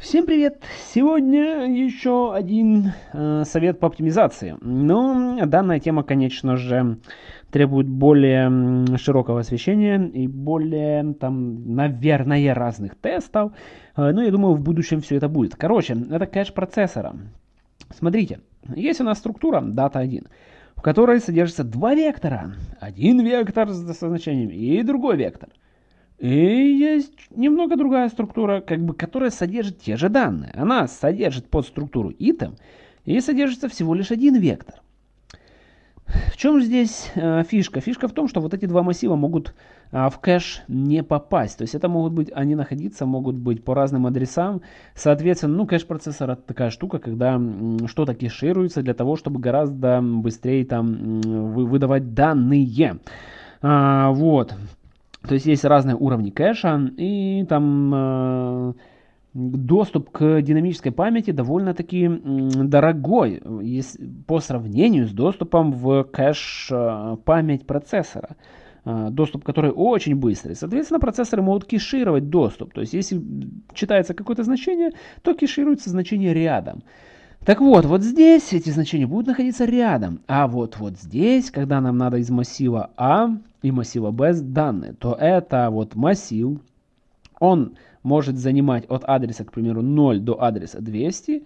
Всем привет! Сегодня еще один э, совет по оптимизации. Но данная тема, конечно же, требует более широкого освещения и более, там, наверное, разных тестов. Э, но я думаю, в будущем все это будет. Короче, это кэш процессора. Смотрите, есть у нас структура data 1, в которой содержится два вектора. Один вектор с значением и другой вектор. И есть немного другая структура, как бы, которая содержит те же данные. Она содержит под структуру item и содержится всего лишь один вектор. В чем здесь э, фишка? Фишка в том, что вот эти два массива могут э, в кэш не попасть. То есть это могут быть, они находиться могут быть по разным адресам. Соответственно, ну кэш процессора такая штука, когда что-то кэшируется для того, чтобы гораздо быстрее там выдавать данные. А, вот. То есть есть разные уровни кэша, и там э, доступ к динамической памяти довольно-таки дорогой по сравнению с доступом в кэш э, память процессора. Э, доступ, который очень быстрый. Соответственно, процессоры могут кешировать доступ. То есть, если читается какое-то значение, то кешируется значение рядом. Так вот, вот здесь эти значения будут находиться рядом. А вот вот здесь, когда нам надо из массива А и массива Б данные, то это вот массив, он может занимать от адреса, к примеру, 0 до адреса 200.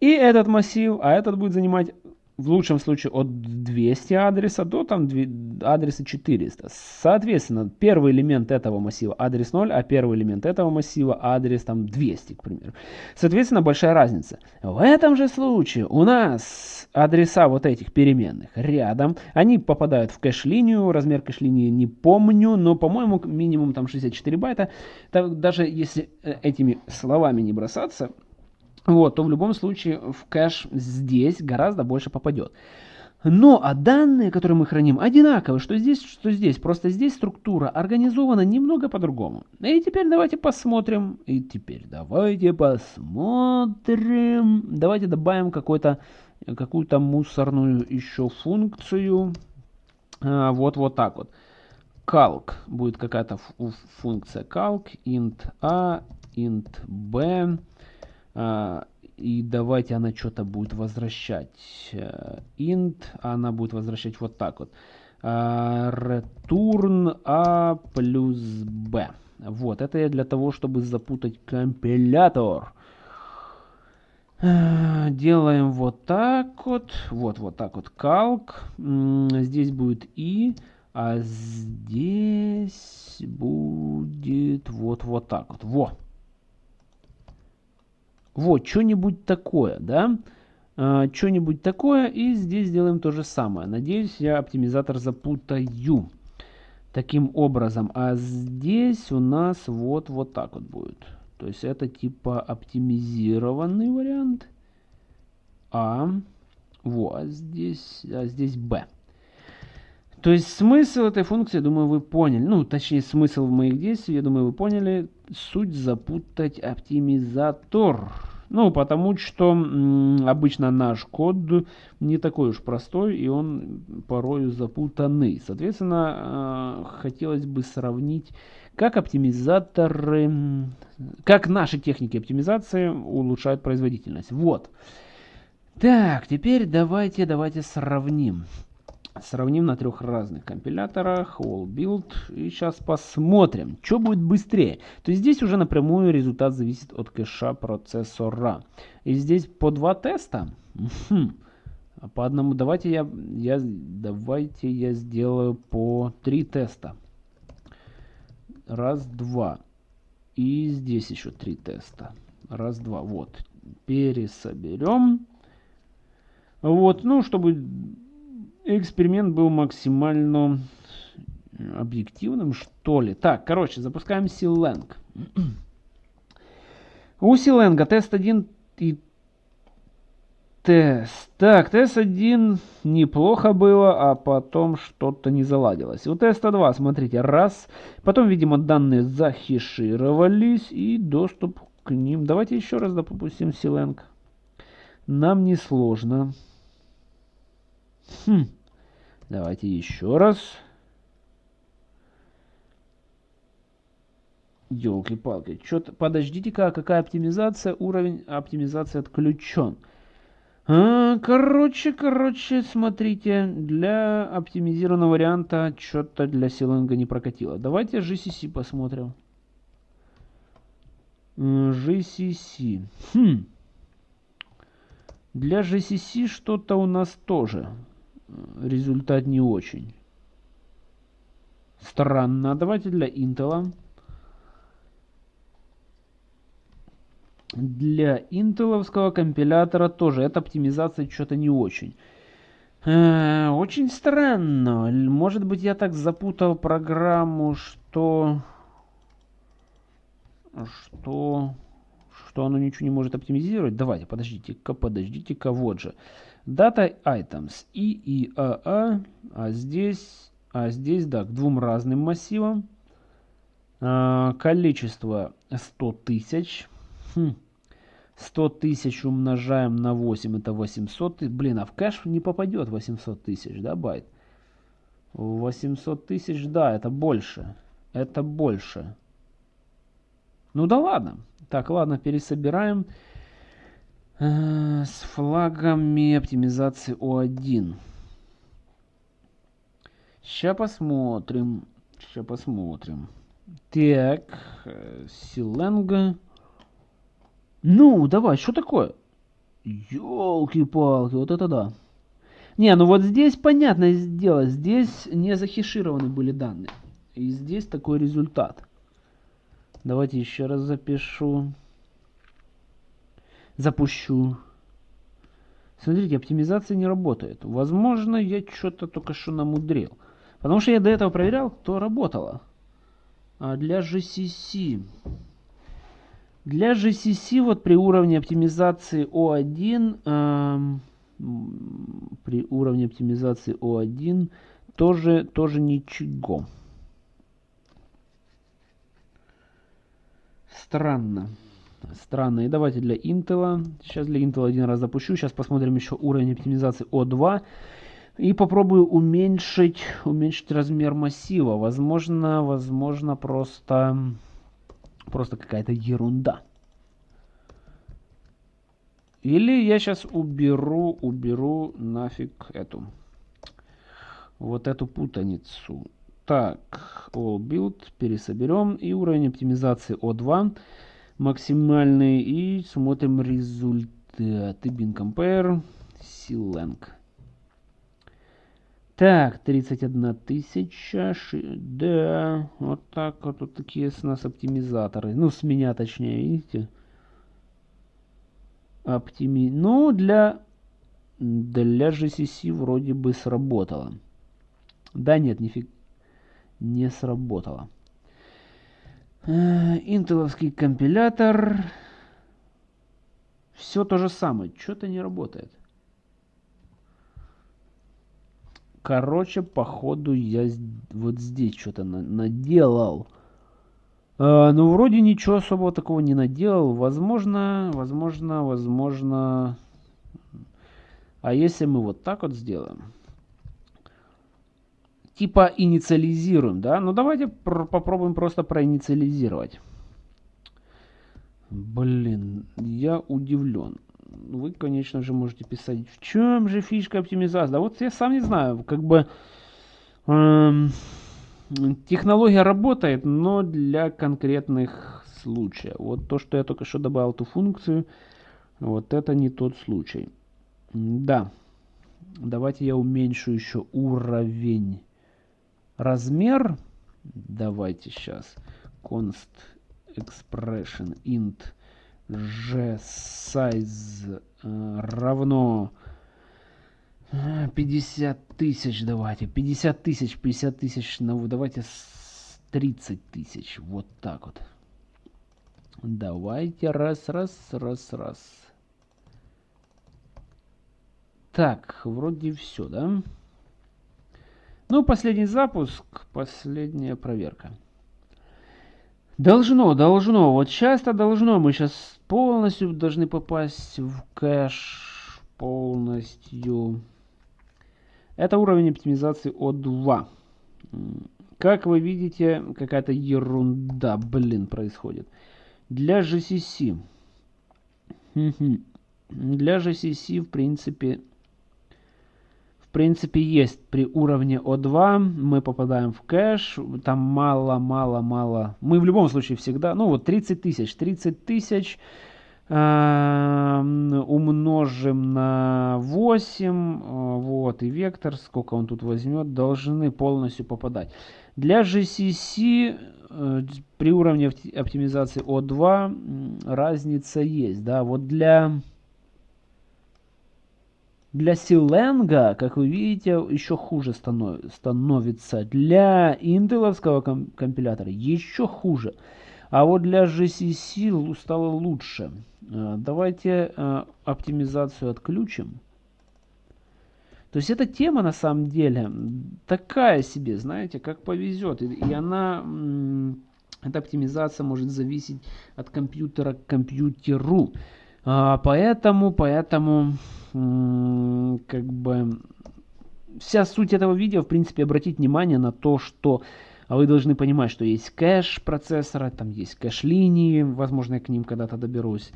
И этот массив, а этот будет занимать в лучшем случае от 200 адреса до там адреса 400. Соответственно, первый элемент этого массива адрес 0, а первый элемент этого массива адрес там 200, к примеру. Соответственно, большая разница. В этом же случае у нас адреса вот этих переменных рядом, они попадают в кэш-линию, размер кэш-линии не помню, но, по-моему, минимум там 64 байта. Так, даже если э, этими словами не бросаться, вот, то в любом случае в кэш здесь гораздо больше попадет. Но а данные, которые мы храним, одинаковые, что здесь, что здесь. Просто здесь структура организована немного по-другому. И теперь давайте посмотрим. И теперь давайте посмотрим. Давайте добавим какую-то какую-то мусорную еще функцию. А, вот, вот так вот. Calc. Будет какая-то функция calc. int a, int b. А, и давайте она что-то будет возвращать. Э, int, она будет возвращать вот так вот. А, return a плюс b. Вот, это я для того, чтобы запутать компилятор. Э, делаем вот так вот. Вот, вот так вот. Calc. Здесь будет и, а здесь будет вот, вот так вот. Во. Вот, что-нибудь такое, да? А, что-нибудь такое, и здесь сделаем то же самое. Надеюсь, я оптимизатор запутаю. Таким образом, а здесь у нас вот, вот так вот будет. То есть это типа оптимизированный вариант. А, вот, здесь, а здесь Б. То есть смысл этой функции, думаю, вы поняли. Ну, точнее, смысл моих действий, я думаю, вы поняли. Суть запутать оптимизатор. Ну, потому что обычно наш код не такой уж простой, и он порою запутанный. Соответственно, э, хотелось бы сравнить, как оптимизаторы, как наши техники оптимизации улучшают производительность. Вот. Так, теперь давайте, давайте сравним. Сравним на трех разных компиляторах, all build, и сейчас посмотрим, что будет быстрее. То есть здесь уже напрямую результат зависит от кэша процессора. И здесь по два теста. По одному, давайте я, я, давайте я сделаю по три теста. Раз, два. И здесь еще три теста. Раз, два. Вот. Пересоберем. Вот, ну, чтобы эксперимент был максимально объективным, что ли. Так, короче, запускаем Силенг. У Силенга тест 1 и тест. Так, тест 1 неплохо было, а потом что-то не заладилось. У теста 2, смотрите, раз. Потом, видимо, данные захешировались и доступ к ним. Давайте еще раз допустим Силенг. Нам не сложно. Хм. Давайте еще раз. Елки-палки. Что-то... Подождите-ка, какая оптимизация? Уровень оптимизации отключен. А, короче, короче, смотрите, для оптимизированного варианта что-то для силанга не прокатило. Давайте GCC посмотрим. GCC. Хм. Для GCC что-то у нас тоже результат не очень. Странно. Давайте для Intel. Для интеловского компилятора тоже эта оптимизация что-то не очень. Э, очень странно. Может быть я так запутал программу, что... Что... Что оно ничего не может оптимизировать? Давайте, подождите-ка, подождите-ка, вот же. Data items и и а, а, а здесь, а здесь, да, к двум разным массивам. А, количество 100 тысяч. Хм. 100 тысяч умножаем на 8, это 800 тысяч. Блин, а в кэш не попадет 800 тысяч, да, байт? 800 тысяч, да, это больше. Это больше. Ну да ладно. Так, ладно, пересобираем. Э, с флагами оптимизации О1. Сейчас посмотрим. Сейчас посмотрим. Так, э, Силенга. Ну, давай, что такое? Ёлки-палки, вот это да. Не, ну вот здесь понятное дело, здесь не захешированы были данные. И здесь такой результат. Давайте еще раз запишу. Запущу. Смотрите, оптимизация не работает. Возможно, я что-то только что намудрил. Потому что я до этого проверял, то работало. А для GCC... Для GCC вот при уровне оптимизации O1, э, при уровне оптимизации O1 тоже, тоже ничего. Странно. Странно. И давайте для Intel. Сейчас для Intel один раз запущу. Сейчас посмотрим еще уровень оптимизации O2. И попробую уменьшить, уменьшить размер массива. Возможно, возможно просто Просто какая-то ерунда. Или я сейчас уберу, уберу нафиг эту. Вот эту путаницу. Так, all build, пересоберем. И уровень оптимизации O2 максимальный. И смотрим результаты. Bin compare, Silang. Так, 31 тысяча. Да, вот так вот, вот такие с нас оптимизаторы. Ну, с меня точнее, видите? Оптими... Ну, для, для GCC вроде бы сработало. Да нет, нифиг не сработало. Э, интеловский компилятор. Все то же самое. Что-то не работает. Короче, походу я вот здесь что-то на наделал. А, ну, вроде ничего особого такого не наделал. Возможно, возможно, возможно... А если мы вот так вот сделаем? Типа инициализируем, да? Ну, давайте попробуем просто проинициализировать. Блин, я удивлен вы, конечно же, можете писать, в чем же фишка оптимизации. Да вот я сам не знаю, как бы эм, технология работает, но для конкретных случаев. Вот то, что я только что добавил эту функцию, вот это не тот случай. Да, давайте я уменьшу еще уровень. Размер, давайте сейчас, const expression int g size э, равно 50 э, тысяч. Давайте. 50 тысяч 50 тысяч ну давайте 30 тысяч. Вот так вот. Давайте. Раз раз раз раз. Так вроде все да ну последний запуск последняя проверка Должно, должно. Вот часто должно. Мы сейчас полностью должны попасть в кэш. Полностью. Это уровень оптимизации O2. Как вы видите, какая-то ерунда, блин, происходит. Для GCC. Для GCC, в принципе, принципе, есть при уровне O2. Мы попадаем в кэш. Там мало, мало, мало. Мы в любом случае всегда... Ну вот 30 тысяч. 30 тысяч умножим на 8, вот, и вектор, сколько он тут возьмет, должны полностью попадать. Для GCC э, при уровне оптимизации O2 разница есть, да, вот для... Для Силенга, как вы видите, еще хуже становится. Для интеловского компилятора еще хуже. А вот для GCC стало лучше. Э, давайте э, оптимизацию отключим. То есть эта тема на самом деле такая себе, знаете, как повезет. И, она, эта оптимизация может зависеть от компьютера к компьютеру. А, поэтому, поэтому, как бы, вся суть этого видео, в принципе, обратить внимание на то, что вы должны понимать, что есть кэш процессора, там есть кэш-линии, возможно, я к ним когда-то доберусь.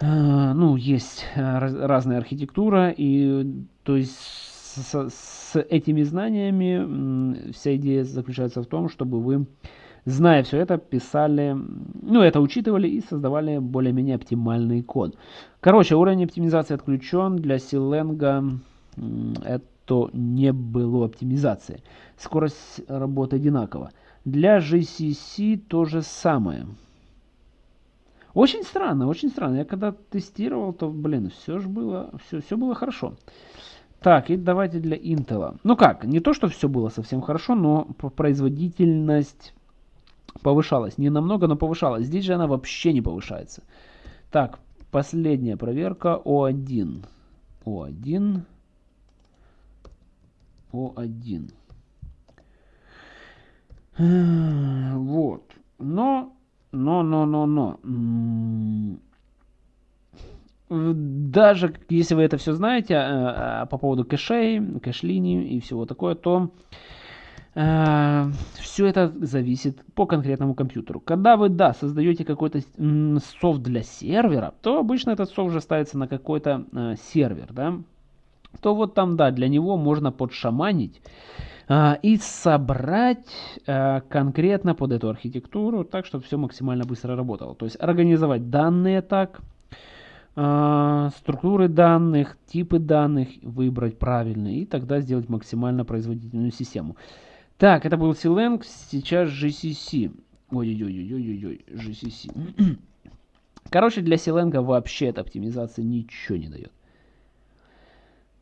А, ну, есть а, разная архитектура, и то есть с, с этими знаниями вся идея заключается в том, чтобы вы, зная все это, писали, ну, это учитывали и создавали более-менее оптимальный код. Короче, уровень оптимизации отключен. Для Silenga это то не было оптимизации. Скорость работы одинакова. Для GCC то же самое. Очень странно, очень странно. Я когда тестировал, то, блин, все же было, все, все было хорошо. Так, и давайте для Intel. Ну как, не то, что все было совсем хорошо, но производительность повышалась. Не намного, но повышалась. Здесь же она вообще не повышается. Так, последняя проверка. О1. О1. О1. Вот. Но, но, но, но, но. Даже если вы это все знаете э, по поводу кэшей, кэш-линий и всего такое, то э, все это зависит по конкретному компьютеру. Когда вы, да, создаете какой-то софт для сервера, то обычно этот софт уже ставится на какой-то э, сервер, да, то вот там, да, для него можно подшаманить а, и собрать а, конкретно под эту архитектуру так, чтобы все максимально быстро работало. То есть организовать данные так, а, структуры данных, типы данных, выбрать правильные и тогда сделать максимально производительную систему. Так, это был Silang, сейчас GCC. Ой-ой-ой-ой-ой-ой, GCC. Короче, для Silang вообще эта оптимизация ничего не дает.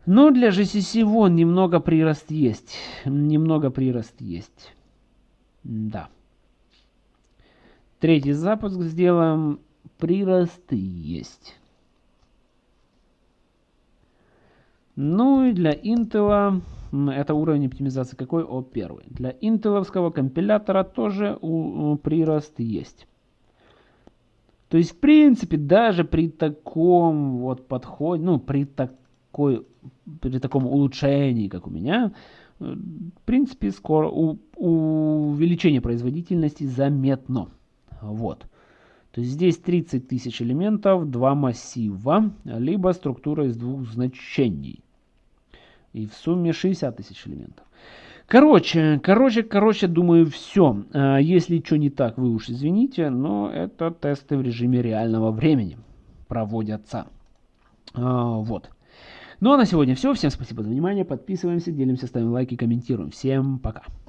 Но для GCC вон немного прирост есть. Немного прирост есть. Да. Третий запуск сделаем. Приросты есть. Ну и для Intel это уровень оптимизации какой? О, первый. Для интеловского компилятора тоже у, прирост есть. То есть, в принципе, даже при таком вот подходе, ну, при такой при таком улучшении, как у меня, э, в принципе, скоро у, увеличение производительности заметно. Вот. То есть здесь 30 тысяч элементов, два массива, либо структура из двух значений. И в сумме 60 тысяч элементов. Короче, короче, короче, думаю, все. А, если что не так, вы уж извините, но это тесты в режиме реального времени проводятся. А, вот. Ну а на сегодня все. Всем спасибо за внимание. Подписываемся, делимся, ставим лайки, комментируем. Всем пока.